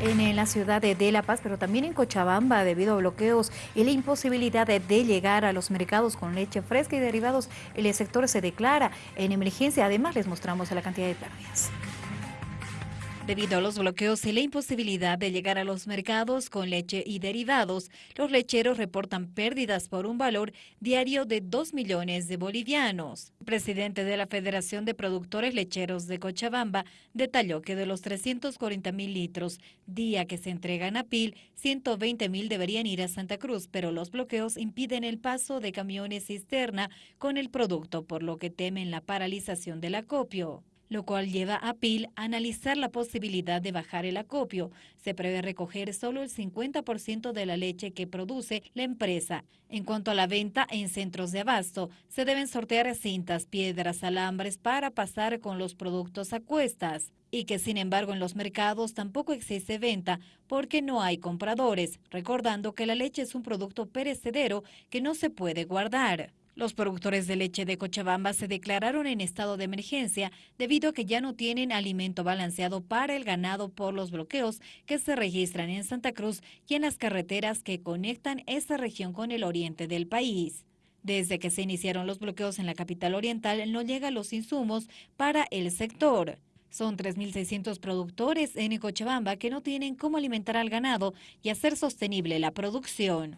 en, la ciudad de, La Paz, pero también en Cochabamba debido a bloqueos y la imposibilidad de, llegar a los mercados con leche fresca y derivados. El sector se declara en emergencia. Además, les mostramos la cantidad de pérdidas. Debido a los bloqueos y la imposibilidad de llegar a los mercados con leche y derivados, los lecheros reportan pérdidas por un valor diario de 2 millones de bolivianos. El presidente de la Federación de Productores Lecheros de Cochabamba detalló que de los 340 mil litros día que se entregan a PIL, 120 mil deberían ir a Santa Cruz, pero los bloqueos impiden el paso de camiones cisterna con el producto, por lo que temen la paralización del acopio lo cual lleva a PIL a analizar la posibilidad de bajar el acopio. Se prevé recoger solo el 50% de la leche que produce la empresa. En cuanto a la venta en centros de abasto, se deben sortear cintas, piedras, alambres para pasar con los productos a cuestas y que sin embargo en los mercados tampoco existe venta porque no hay compradores, recordando que la leche es un producto perecedero que no se puede guardar. Los productores de leche de Cochabamba se declararon en estado de emergencia debido a que ya no tienen alimento balanceado para el ganado por los bloqueos que se registran en Santa Cruz y en las carreteras que conectan esta región con el oriente del país. Desde que se iniciaron los bloqueos en la capital oriental no llegan los insumos para el sector. Son 3.600 productores en Cochabamba que no tienen cómo alimentar al ganado y hacer sostenible la producción.